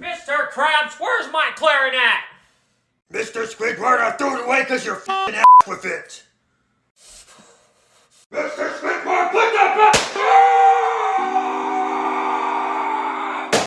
Mr. Krabs, where's my clarinet? Mr. Squidward, I threw it away because you're f***ing ass with it.